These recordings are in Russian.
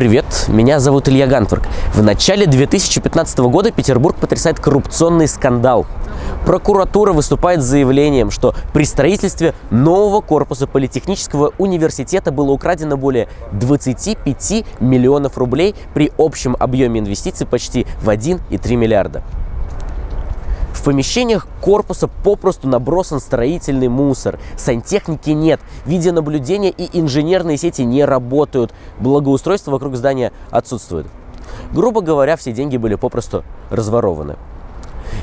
Привет, меня зовут Илья Гантворк. В начале 2015 года Петербург потрясает коррупционный скандал. Прокуратура выступает с заявлением, что при строительстве нового корпуса Политехнического университета было украдено более 25 миллионов рублей при общем объеме инвестиций почти в 1,3 миллиарда. В помещениях корпуса попросту набросан строительный мусор. Сантехники нет, видеонаблюдения и инженерные сети не работают. Благоустройство вокруг здания отсутствует. Грубо говоря, все деньги были попросту разворованы.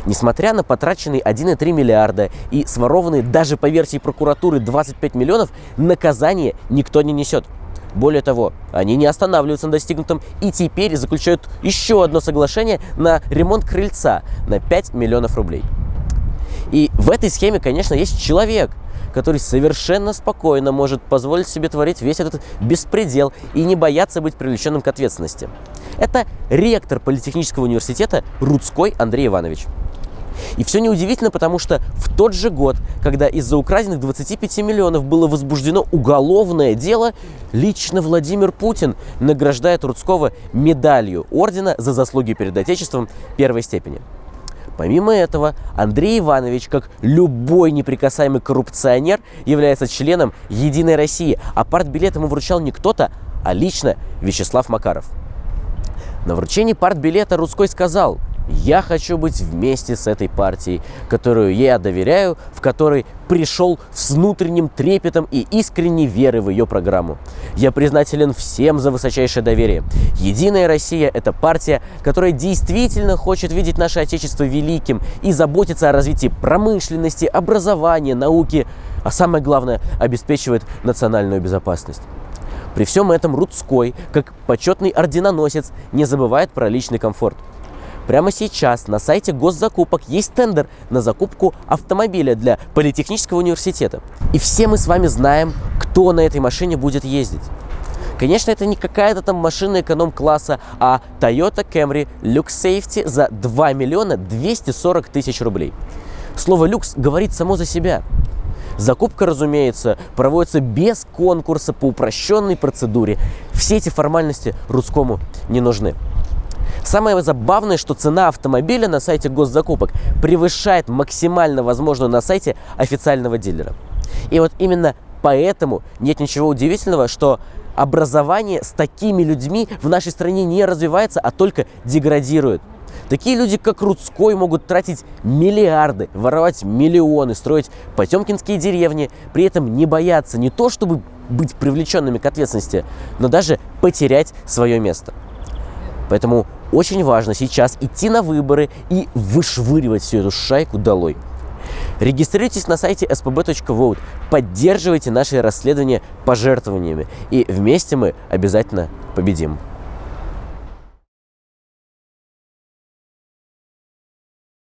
Несмотря на потраченные 1,3 миллиарда и сворованные даже по версии прокуратуры 25 миллионов, наказание никто не несет. Более того, они не останавливаются на достигнутом и теперь заключают еще одно соглашение на ремонт крыльца на 5 миллионов рублей. И в этой схеме, конечно, есть человек, который совершенно спокойно может позволить себе творить весь этот беспредел и не бояться быть привлеченным к ответственности. Это ректор Политехнического университета Рудской Андрей Иванович. И все неудивительно, потому что в тот же год, когда из-за украденных 25 миллионов было возбуждено уголовное дело, лично Владимир Путин награждает Рудского медалью ордена за заслуги перед Отечеством первой степени. Помимо этого, Андрей Иванович, как любой неприкасаемый коррупционер, является членом «Единой России», а партбилет ему вручал не кто-то, а лично Вячеслав Макаров. На вручении партбилета Рудской сказал – я хочу быть вместе с этой партией, которую я доверяю, в которой пришел с внутренним трепетом и искренней верой в ее программу. Я признателен всем за высочайшее доверие. Единая Россия – это партия, которая действительно хочет видеть наше Отечество великим и заботится о развитии промышленности, образования, науки, а самое главное – обеспечивает национальную безопасность. При всем этом Рудской, как почетный орденоносец, не забывает про личный комфорт – Прямо сейчас на сайте госзакупок есть тендер на закупку автомобиля для Политехнического университета. И все мы с вами знаем, кто на этой машине будет ездить. Конечно, это не какая-то там машина эконом-класса, а Toyota Camry Lux Safety за 2 миллиона 240 тысяч рублей. Слово «люкс» говорит само за себя. Закупка, разумеется, проводится без конкурса по упрощенной процедуре. Все эти формальности русскому не нужны. Самое забавное, что цена автомобиля на сайте госзакупок превышает максимально возможную на сайте официального дилера. И вот именно поэтому нет ничего удивительного, что образование с такими людьми в нашей стране не развивается, а только деградирует. Такие люди, как Рудской, могут тратить миллиарды, воровать миллионы, строить потемкинские деревни, при этом не бояться не то, чтобы быть привлеченными к ответственности, но даже потерять свое место. Поэтому очень важно сейчас идти на выборы и вышвыривать всю эту шайку долой. Регистрируйтесь на сайте spb.vote, поддерживайте наши расследования пожертвованиями, и вместе мы обязательно победим.